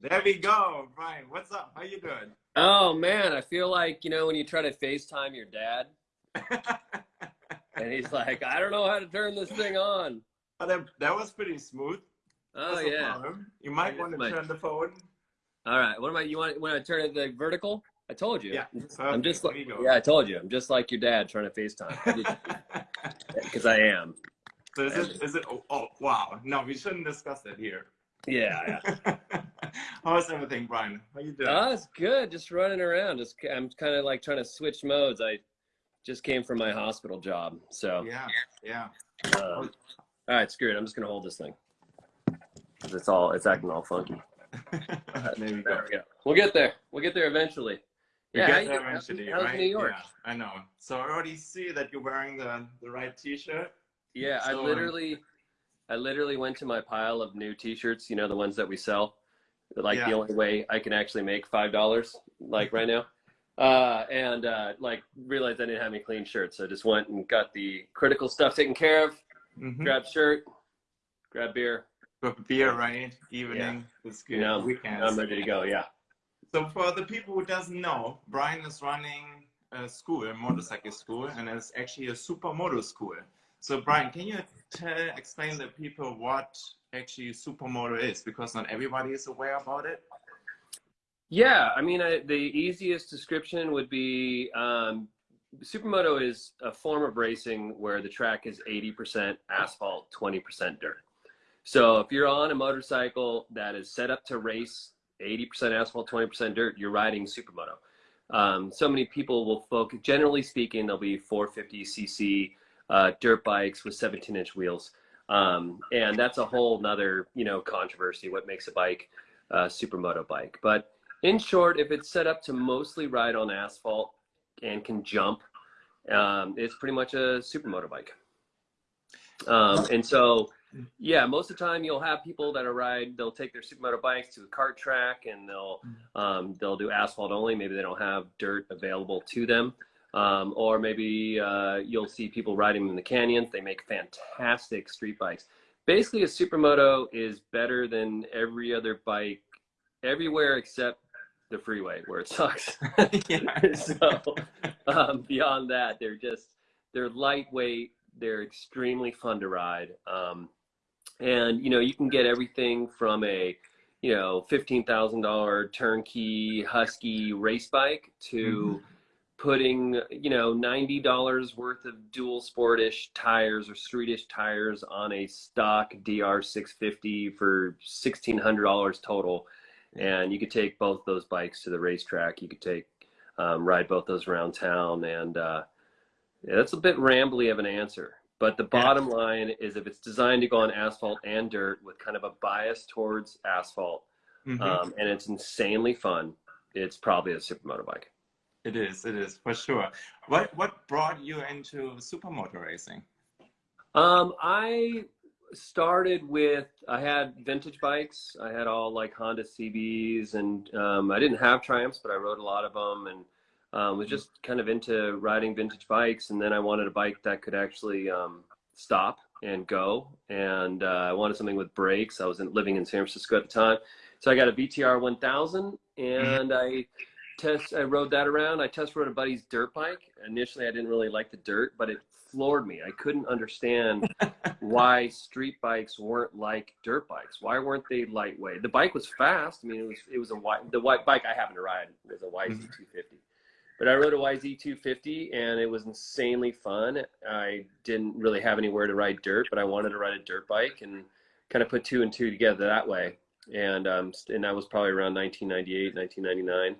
There we go, Brian. What's up? How you doing? Oh man, I feel like you know when you try to FaceTime your dad, and he's like, "I don't know how to turn this thing on." Oh, that, that was pretty smooth. Oh That's yeah. You might want to turn the phone. All right. What am I? You want when I turn it the vertical? I told you. Yeah. I'm just like There you go. yeah. I told you. I'm just like your dad trying to FaceTime because I am. so is it? Is it? Oh, oh, wow. No, we shouldn't discuss it here. Yeah. yeah. How's everything, Brian? How you doing? Oh, it's good. Just running around. Just I'm kind of like trying to switch modes. I just came from my hospital job, so. yeah, yeah. Um, all right, screw it. I'm just gonna hold this thing. It's all it's acting all funky. there. There we go. We'll get there. We'll get there eventually. Yeah, get there eventually, How's right? New York? Yeah, I know. So I already see that you're wearing the the right T-shirt. Yeah, I So, um, literally, I literally went to my pile of new T-shirts. You know, the ones that we sell. Like the only way I can actually make five dollars, like right now. Uh, and uh, like realized I didn't have any clean shirts, so I just went and got the critical stuff taken care of. Mm-hmm. Grab shirt, grab beer. With beer, right? Evening. It's good. You know, Weekends. I'm ready to go. Yeah. So for the people who doesn't know, Brian is running a school, a motorcycle school, and it's actually a supermoto school. So Brian, can you tell, explain to people what actually supermoto is? Because not everybody is aware about it. Yeah, I mean, I, the easiest description would be um, supermoto is a form of racing where the track is 80% asphalt, 20% dirt. So if you're on a motorcycle that is set up to race 80% asphalt, 20% dirt, you're riding supermoto. Um, so many people will focus, generally speaking, there'll be 450cc uh, dirt bikes with 17 inch wheels. Um, and that's a whole nother, you know, controversy, what makes a bike a supermoto bike. But in short, if it's set up to mostly ride on asphalt and can jump, um, it's pretty much a supermoto bike. Um, and so, yeah, most of the time you'll have people that are ride. They'll take their supermoto bikes to a kart track and they'll um, they'll do asphalt only. Maybe they don't have dirt available to them, um, or maybe uh, you'll see people riding in the canyons. They make fantastic street bikes. Basically, a supermoto is better than every other bike everywhere except the freeway where it sucks. so um, beyond that, they're just they're lightweight. They're extremely fun to ride, um, and you know you can get everything from a you know fifteen thousand dollar turnkey Husky race bike to putting you know ninety dollars worth of dual sportish tires or streetish tires on a stock DR six fifty for sixteen hundred dollars total and you could take both those bikes to the racetrack. You could take um, ride both those around town, and uh, yeah, that's a bit rambly of an answer. But the bottom line is, if it's designed to go on asphalt and dirt with kind of a bias towards asphalt, Mhm. um, and it's insanely fun, it's probably a supermoto bike. It is. It is for sure. What What brought you into supermoto racing? Um, I started with I had vintage bikes. I had all like Honda CBs, and um, I didn't have Triumphs, but I rode a lot of them, and um, was just kind of into riding vintage bikes. And then I wanted a bike that could actually um, stop and go, and uh, I wanted something with brakes. I was in, living in San Francisco at the time, so I got a VTR 1000, and I test I rode that around. I test rode a buddy's dirt bike. Initially, I didn't really like the dirt, but it floored me. I couldn't understand why street bikes weren't like dirt bikes. Why weren't they lightweight? The bike was fast. I mean, it was it was a white the white bike I happened to ride was a YZ250. But I rode a YZ250 and it was insanely fun. I didn't really have anywhere to ride dirt, but I wanted to ride a dirt bike and kind of put two and two together that way. And um, and that was probably around 1998, 1999,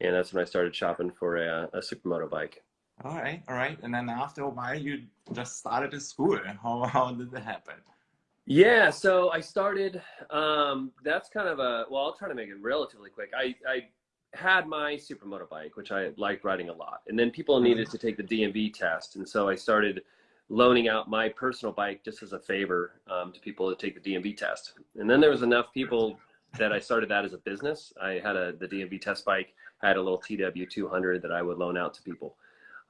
and that's when I started shopping for a, a supermoto bike. All right, all right. And then after a while, you just started a school. How how did that happen? Yeah, so I started. Um, that's kind of a well. I'll try to make it relatively quick. I I had my supermoto bike, which I liked riding a lot, and then people needed to take the DMV test, and so I started loaning out my personal bike just as a favor um, to people to take the DMV test. And then there was enough people that I started that as a business. I had a the DMV test bike. I had a little TW 200 that I would loan out to people.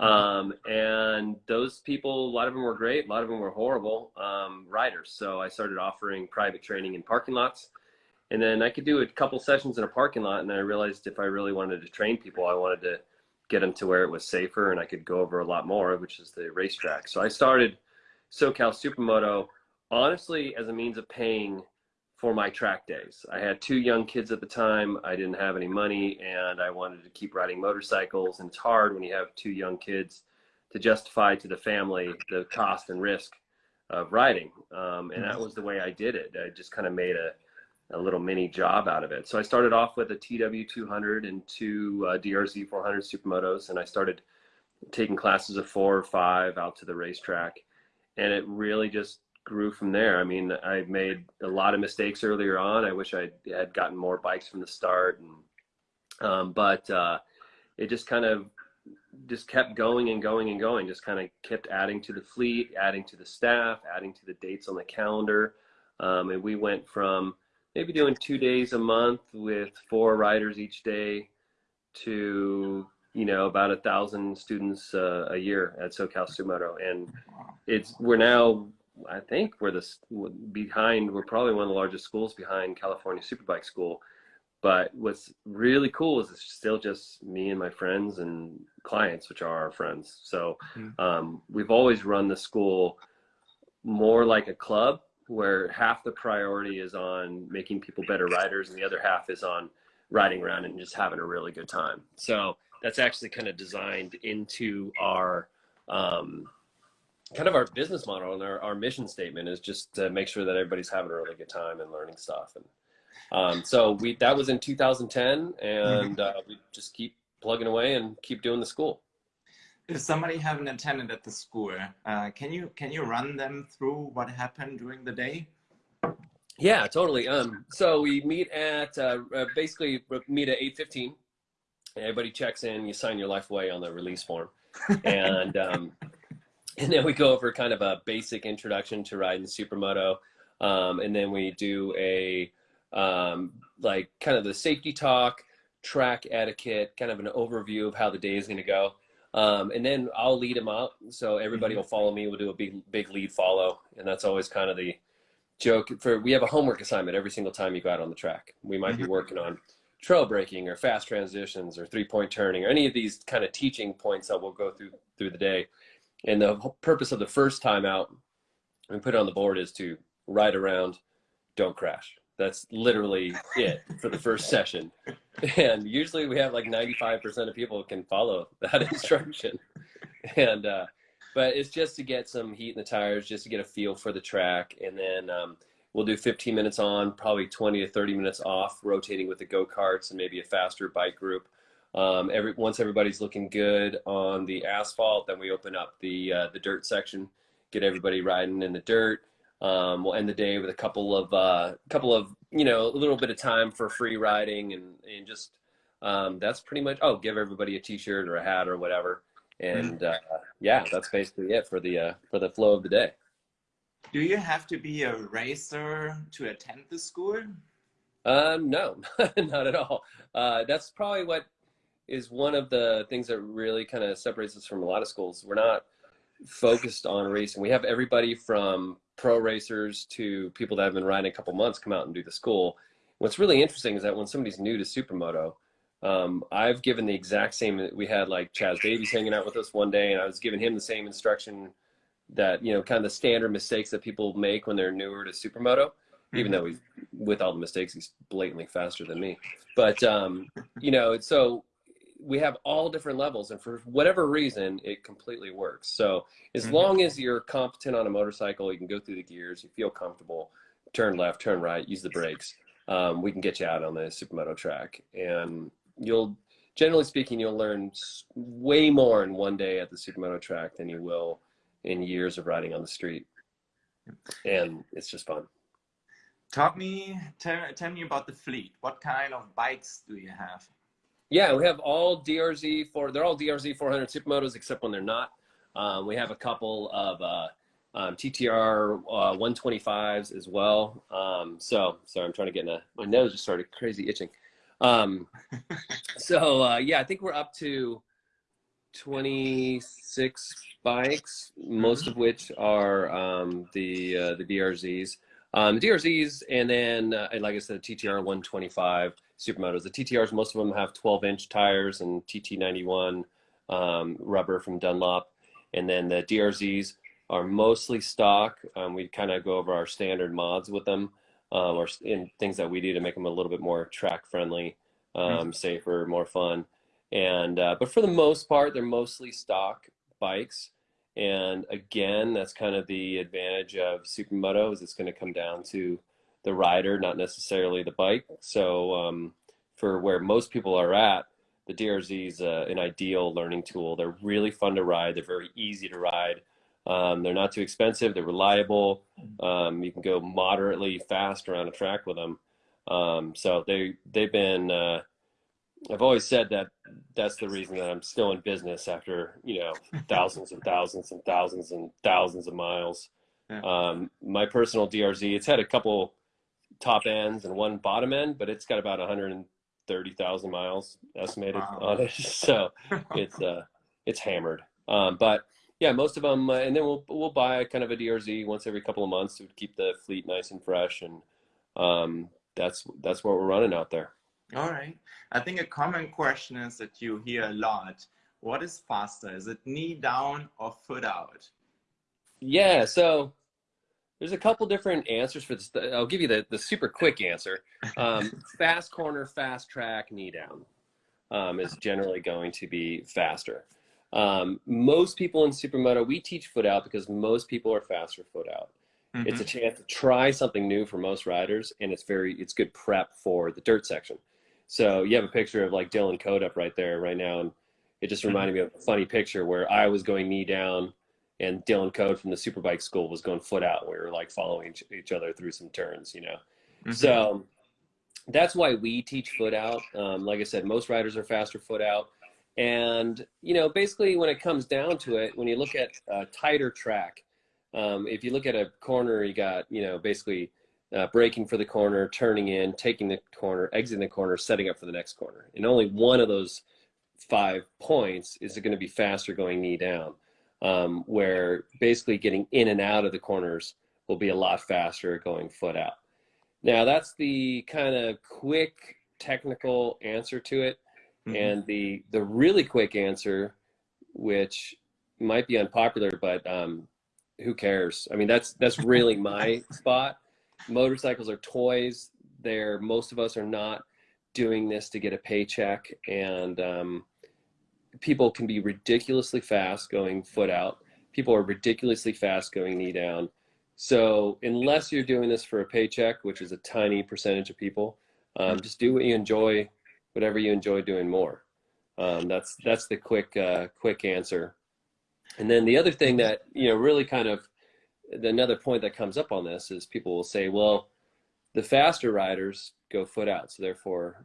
Um, and those people, a lot of them were great. A lot of them were horrible um, riders. So I started offering private training in parking lots. and then I could do a couple sessions in a parking lot. And then I realized if I really wanted to train people, I wanted to get them to where it was safer and I could go over a lot more, which is the racetrack. So I started SoCal Supermoto honestly as a means of paying for my track days. I had two young kids at the time. I didn't have any money and I wanted to keep riding motorcycles. And it's hard when you have two young kids to justify to the family the cost and risk of riding. Um, and that mm-hmm. was the way I did it. I just kind of made a, a little mini job out of it. So I started off with a TW200 and two uh, DRZ 400 supermotos, and I started taking classes of four or five out to the racetrack, and it really just grew from there. I mean, I made a lot of mistakes earlier on. I wish I had gotten more bikes from the start, and um, but uh, it just kind of just kept going and going and going. Just kind of kept adding to the fleet, adding to the staff, adding to the dates on the calendar, um, and we went from maybe doing two days a month with four riders each day to you know about a thousand students uh, a year at SoCal Supermoto, and it's we're now I think we're the behind we're probably one of the largest schools behind California Superbike School. But what's really cool is it's still just me and my friends and clients, which are our friends. So mm-hmm. um, we've always run the school more like a club where half the priority is on making people better riders and the other half is on riding around and just having a really good time. So that's actually kind of designed into our um, kind of our business model and our, our mission statement is just to make sure that everybody's having a really good time and learning stuff. And um, so we that was in 2010, and mm-hmm. uh, we just keep plugging away and keep doing the school if somebody haven't attended at the school, uh, can you can you run them through what happened during the day? Yeah, totally. Um, so we meet at uh, uh basically meet at eight fifteen. Everybody checks in. You sign your life away on the release form, and um, and then we go over kind of a basic introduction to riding supermoto, um, and then we do a um, like kind of the safety talk, track etiquette, kind of an overview of how the day is going to go. Um, and then I'll lead them up. So everybody mm-hmm. will follow me. We'll do a big, big lead follow. And that's always kind of the joke for, we have a homework assignment every single time you go out on the track. We might be mm-hmm. working on trail braking or fast transitions or three point turning or any of these kind of teaching points that we'll go through through the day. And the purpose of the first time out, and put it on the board is to ride around, don't crash. That's literally it for the first session. And usually we have like 95% of people can follow that instruction. And, uh, but it's just to get some heat in the tires, just to get a feel for the track. And then um, we'll do 15 minutes on, probably 20 to 30 minutes off, rotating with the go-karts and maybe a faster bike group. Um, every once everybody's looking good on the asphalt, then we open up the uh, the dirt section, get everybody riding in the dirt. Um, we'll end the day with a couple of uh, couple of you know a little bit of time for free riding and and just um, that's pretty much oh give everybody a t-shirt or a hat or whatever and uh, yeah that's basically it for the uh, for the flow of the day. Do you have to be a racer to attend the school? Um, no, not at all. Uh, that's probably what is one of the things that really kind of separates us from a lot of schools. We're not focused on racing. We have everybody from pro racers to people that have been riding a couple months come out and do the school. What's really interesting is that when somebody's new to supermoto, um, I've given the exact same. We had like Chaz Davies hanging out with us one day, and I was giving him the same instruction that you know, kind of the standard mistakes that people make when they're newer to supermoto. Even though he's with all the mistakes, he's blatantly faster than me. But um, you know, it's so we have all different levels and for whatever reason it completely works. So as mm-hmm. long as you're competent on a motorcycle you can go through the gears you feel comfortable turn left turn right use the brakes um, we can get you out on the supermoto track. And you'll generally speaking you'll learn way more in one day at the supermoto track than you will in years of riding on the street. And it's just fun. Talk me tell, tell me about the fleet. What kind of bikes do you have yeah, we have all DRZ for they're all DRZ 400 supermotos except when they're not. Um, we have a couple of uh, um, TTR uh, 125s as well. Um, so sorry, I'm trying to get in a my nose just started crazy itching. Um, so uh, yeah, I think we're up to 26 bikes, most of which are um, the uh, the DRZs. Um, DRZs, and then, uh, and like I said, TTR 125 supermotos. The TTRs, most of them have 12 inch tires and TT91 um, rubber from Dunlop. And then the DRZs are mostly stock. Um, we kind of go over our standard mods with them um, or in things that we do to make them a little bit more track friendly, um, safer, more fun. And uh, but for the most part, they're mostly stock bikes. And again, that's kind of the advantage of supermoto is it's going to come down to the rider, not necessarily the bike. So um, for where most people are at, the DRZ is uh, an ideal learning tool. They're really fun to ride. They're very easy to ride. Um, they're not too expensive. They're reliable. Um, you can go moderately fast around a track with them. Um, so they they've been. Uh, I've always said that that's the reason that I'm still in business after you know thousands and thousands and thousands and thousands of miles. Yeah. Um, my personal DRZ, it's had a couple top ends and one bottom end, but it's got about 130,000 miles estimated wow. on it. So it's uh, it's hammered. Um, but yeah, most of them, uh, and then we'll we'll buy kind of a DRZ once every couple of months to keep the fleet nice and fresh, and um, that's that's what we're running out there. All right. I think a common question is that you hear a lot. What is faster? Is it knee down or foot out? Yeah. So there's a couple different answers for this. I'll give you the, the super quick answer. Um, fast corner, fast track, knee down um, is generally going to be faster. Um, most people in supermoto, we teach foot out because most people are faster foot out. Mm -hmm. It's a mm-hmm. chance to try something new for most riders, and it's very it's good prep for the dirt section. So you have a picture of like Dylan Code up right there right now, and it just mm-hmm. reminded me of a funny picture where I was going knee down, and Dylan Code from the Superbike School was going foot out. We were like following each other through some turns, you know. Mm -hmm. So that's why we teach foot out. Um, like I said, most riders are faster foot out and, you know, basically when it comes down to it, when you look at a tighter track, um, if you look at a corner, you got, you know, basically uh, braking for the corner, turning in, taking the corner, exiting the corner, setting up for the next corner. And only one of those five points is going to be faster going knee down, um, where basically getting in and out of the corners will be a lot faster going foot out. Now that's the kind of quick technical answer to it. Mm-hmm. And the the really quick answer, which might be unpopular, but um, who cares? I mean, that's that's really my spot. Motorcycles are toys. They're most of us are not doing this to get a paycheck, and um, people can be ridiculously fast going foot out. People are ridiculously fast going knee down. So unless you're doing this for a paycheck, which is a tiny percentage of people, um, just do what you enjoy whatever you enjoy doing more. Um, that's that's the quick uh, quick answer. And then the other thing that you know really kind of another point that comes up on this is people will say, well, the faster riders go foot out, so therefore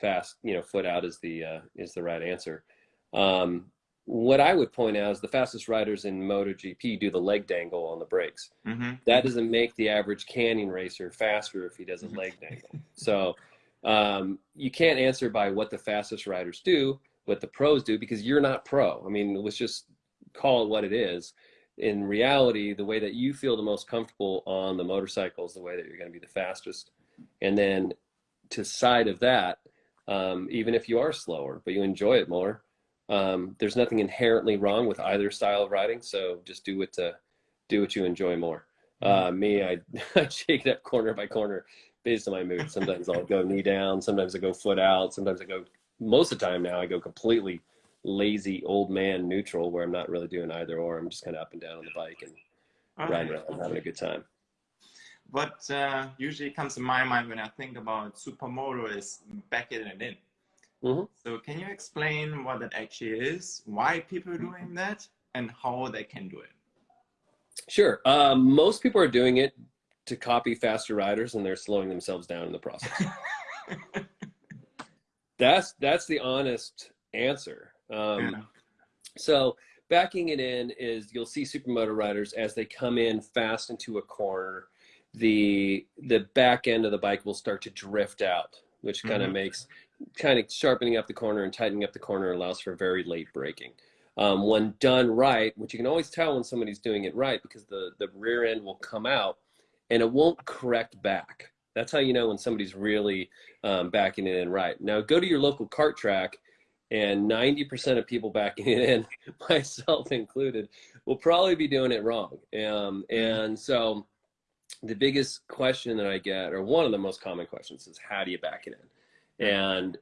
fast you know foot out is the uh, is the right answer. Um, what I would point out is the fastest riders in MotoGP do the leg dangle on the brakes. Mm -hmm. That doesn't make the average canyon racer faster if he does a leg dangle. So um, you can't answer by what the fastest riders do, what the pros do, because you're not pro. I mean, let's just call it what it is. In reality, the way that you feel the most comfortable on the motorcycle is the way that you're going to be the fastest. And then to side of that, um, even if you are slower, but you enjoy it more, um, there's nothing inherently wrong with either style of riding. So just do it to do what you enjoy more. Mm-hmm. Uh, me, I, I shake it up corner by corner based on my mood. Sometimes I'll go knee down. Sometimes I go foot out. Sometimes I go, most of the time now I go completely lazy old man neutral where I'm not really doing either or. I'm just kind of up and down on the bike and riding around having a good time. What uh, usually comes to my mind when I think about supermoto is backing it in. Mm -hmm. So can you explain what that actually is, why people are doing that, and how they can do it? Sure. Um, most people are doing it to copy faster riders and they're slowing themselves down in the process. that's that's the honest answer. Um, yeah. So backing it in is you'll see supermoto riders as they come in fast into a corner, the the back end of the bike will start to drift out, which kind of mm -hmm. makes kind of sharpening up the corner and tightening up the corner allows for very late braking. Um, when done right, which you can always tell when somebody's doing it right because the, the rear end will come out and it won't correct back. That's how you know when somebody's really um, backing it in right. Now go to your local kart track and 90% of people backing it in, myself included, will probably be doing it wrong. Um, and so the biggest question that I get, or one of the most common questions is how do you back it in? And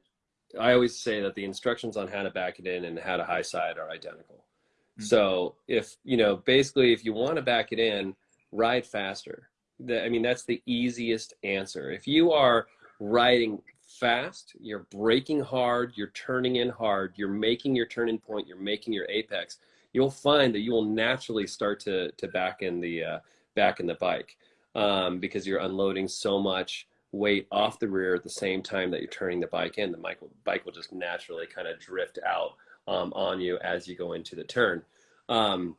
I always say that the instructions on how to back it in and how to high side are identical. Mm-hmm. So if, you know, basically if you want to back it in, ride faster. The, I mean, that's the easiest answer. If you are riding fast, you're braking hard, you're turning in hard, you're making your turning point, you're making your apex, you'll find that you will naturally start to, to back in the, uh, back in the bike um, because you're unloading so much weight off the rear at the same time that you're turning the bike in. The bike will, bike will just naturally kind of drift out um, on you as you go into the turn. Um,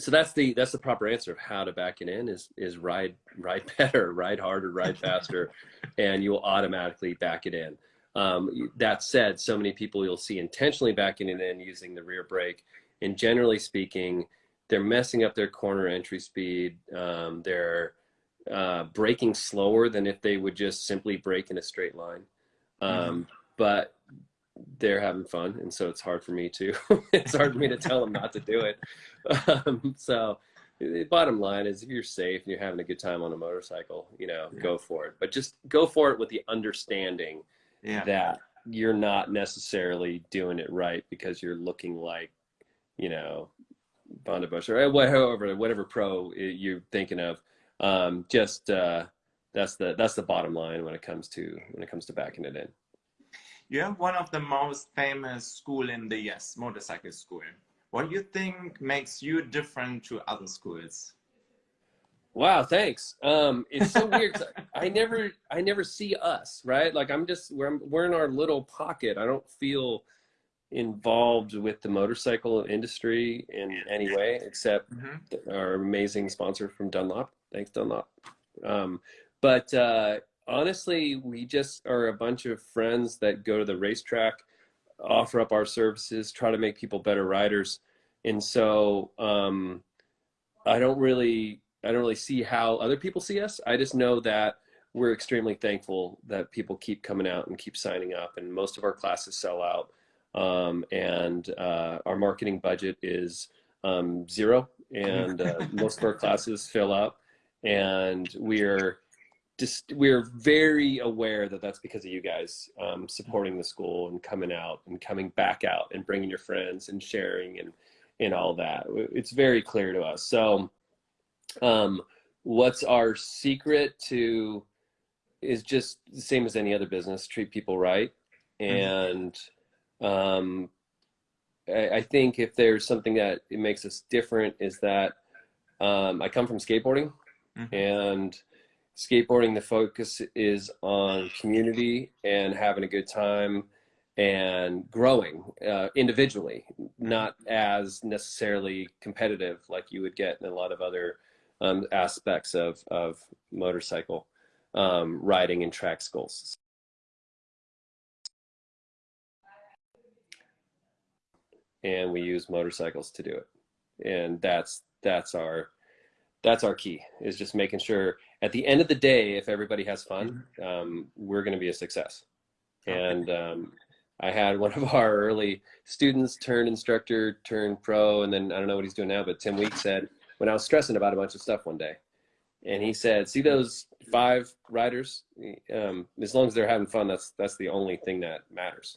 so that's the that's the proper answer of how to back it in is is ride ride better, ride harder, ride faster, and you will automatically back it in. Um, that said, so many people you'll see intentionally backing it in using the rear brake, and generally speaking, they're messing up their corner entry speed. Um, they're uh, braking slower than if they would just simply brake in a straight line. Um, mm-hmm. But they're having fun, and so it's hard for me to. it's hard for me to tell them not to do it. Um, so, the bottom line is, if you're safe and you're having a good time on a motorcycle, you know, yeah. go for it. But just go for it with the understanding yeah. that you're not necessarily doing it right because you're looking like, you know, Bush or whatever whatever pro you're thinking of um, just uh, that's the that's the bottom line when it comes to when it comes to backing it in. You have one of the most famous school in the US, motorcycle school. What do you think makes you different to other schools? Wow, thanks. Um, it's so weird. I never, I never see us, right? Like I'm just, we're, we're in our little pocket. I don't feel involved with the motorcycle industry in any way, except mm -hmm. our amazing sponsor from Dunlop. Thanks, Dunlop. Um, but uh, honestly, we just are a bunch of friends that go to the racetrack, offer up our services, try to make people better riders. And so um, I don't really, I don't really see how other people see us. I just know that we're extremely thankful that people keep coming out and keep signing up and most of our classes sell out. Um, and uh, our marketing budget is um, zero and uh, most of our classes fill up and we're just we're very aware that that's because of you guys um, supporting the school and coming out and coming back out and bringing your friends and sharing and and all that. It's very clear to us. So, um, what's our secret to is just the same as any other business: treat people right. Mm-hmm. And um, I, I think if there's something that it makes us different is that um, I come from skateboarding Mm-hmm. And skateboarding, the focus is on community and having a good time and growing uh, individually, not as necessarily competitive like you would get in a lot of other um, aspects of, of motorcycle um, riding and track schools. And we use motorcycles to do it. And that's, that's our, that's our key is just making sure at the end of the day if everybody has fun mm-hmm. um, we're going to be a success. And um, i had one of our early students turn instructor turn pro and then i don't know what he's doing now but tim week said when i was stressing about a bunch of stuff one day and he said see those five riders? Um, as long as they're having fun that's that's the only thing that matters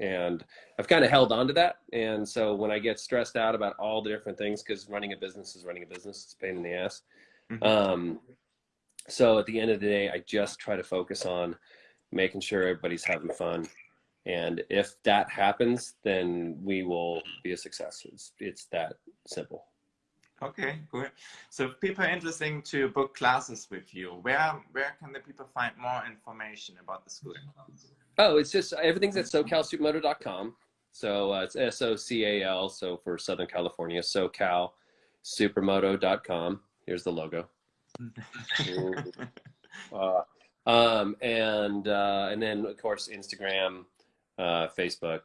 and I've kind of held on to that. And so when I get stressed out about all the different things, because running a business is running a business, it's a pain in the ass. Mm-hmm. Um, so at the end of the day, I just try to focus on making sure everybody's having fun. And if that happens, then we will be a success. It's, it's that simple. Okay, good. So if people are interested to book classes with you, where where can the people find more information about the school? Oh, it's just everything's at socalsupermoto.com. So uh, it's S O C A L. So for Southern California, socalsupermoto.com. Here's the logo. uh, um, and uh, and then of course Instagram, uh, Facebook,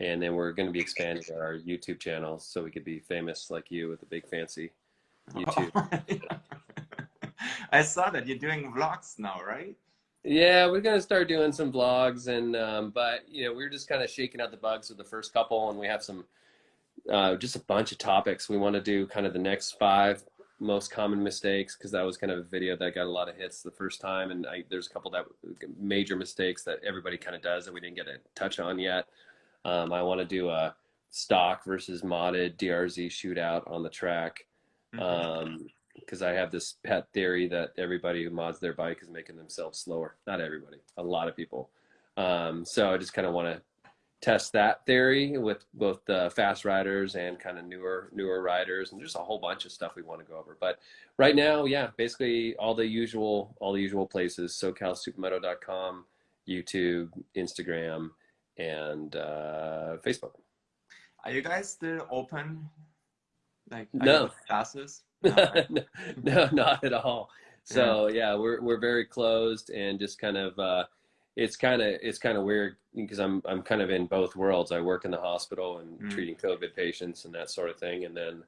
and then we're going to be expanding our YouTube channel so we could be famous like you with a big fancy YouTube. I saw that you're doing vlogs now, right? Yeah, we're gonna start doing some vlogs, and um, but you know we're just kind of shaking out the bugs with the first couple, and we have some uh, just a bunch of topics. We want to do kind of the next five most common mistakes because that was kind of a video that got a lot of hits the first time, and I, there's a couple that major mistakes that everybody kind of does that we didn't get to touch on yet. Um, I want to do a stock versus modded DRZ shootout on the track. Mm-hmm. Um, because I have this pet theory that everybody who mods their bike is making themselves slower. Not everybody, a lot of people. Um, so I just kind of want to test that theory with both the fast riders and kind of newer newer riders, and just a whole bunch of stuff we want to go over. But right now, yeah, basically all the usual all the usual places: SoCalSupermoto.com, YouTube, Instagram, and uh, Facebook. Are you guys still open? Like no classes? no, no, not at all. So yeah. yeah, we're we're very closed and just kind of uh, it's kind of it's kind of weird because I'm I'm kind of in both worlds. I work in the hospital and mm. treating COVID patients and that sort of thing, and then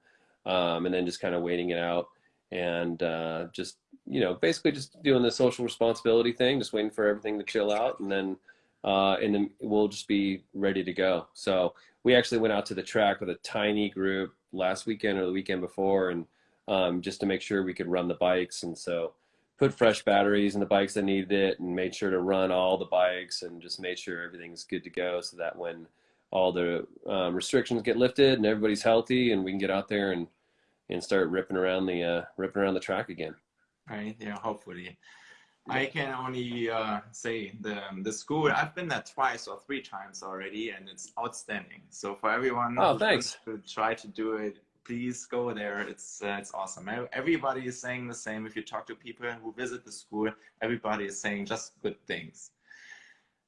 um, and then just kind of waiting it out and uh, just you know basically just doing the social responsibility thing, just waiting for everything to chill out, and then uh, and then we'll just be ready to go. So we actually went out to the track with a tiny group last weekend or the weekend before, and um, just to make sure we could run the bikes. And so put fresh batteries in the bikes that needed it and made sure to run all the bikes and just made sure everything's good to go so that when all the um, restrictions get lifted and everybody's healthy and we can get out there and and start ripping around the uh, ripping around the track again. Right. Yeah. Hopefully. I can only uh, say the the school. I've been there twice or three times already, and it's outstanding. So for everyone, oh, thanks. to try to do it please go there. It's uh, it's awesome. Everybody is saying the same. If you talk to people who visit the school, everybody is saying just good things.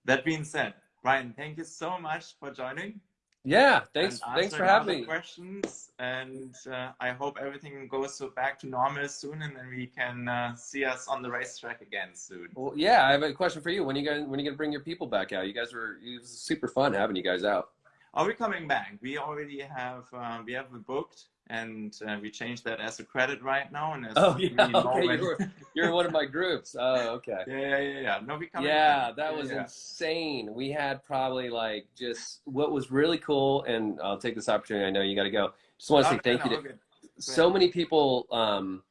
That being said, Ryan, thank you so much for joining. Yeah, thanks. Thanks for having me. Questions, and uh, I hope everything goes so back to normal soon, and then we can uh, see us on the racetrack again soon. Well, yeah, I have a question for you. When you guys, when are you gonna bring your people back out? You guys were, it was super fun having you guys out. Are we coming back? We already have uh, we have booked, and uh, we changed that as a credit right now. And oh yeah, okay, you're, you're one of my groups. Oh okay. Yeah, yeah, yeah. yeah. No, we coming. Yeah, back. that was yeah. insane. We had probably like just what was really cool, and I'll take this opportunity. I know you got to go. Just want to say thank no, you to so many people. Um,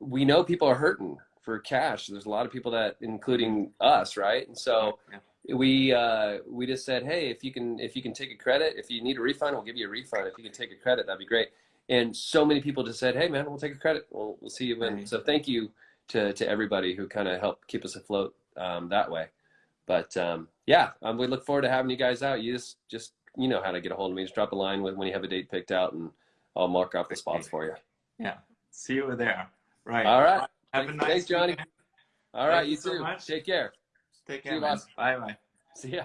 we know people are hurting for cash. There's a lot of people that, including us, right? And so. Yeah we uh, we just said, hey, if you can if you can take a credit, if you need a refund, we'll give you a refund. If you can take a credit, that'd be great. And so many people just said, hey, man, we'll take a credit. We'll we'll see you when. So thank you to to everybody who kind of helped keep us afloat um, that way. But um, yeah, um, we look forward to having you guys out. You just just you know how to get a hold of me. Just drop a line when you have a date picked out, and I'll mark off the spots for you. Yeah. See you there. Right. All right. Have a nice Thanks, Johnny. All right, Thank you, you too. So Take care. Take care. Bye bye. See ya.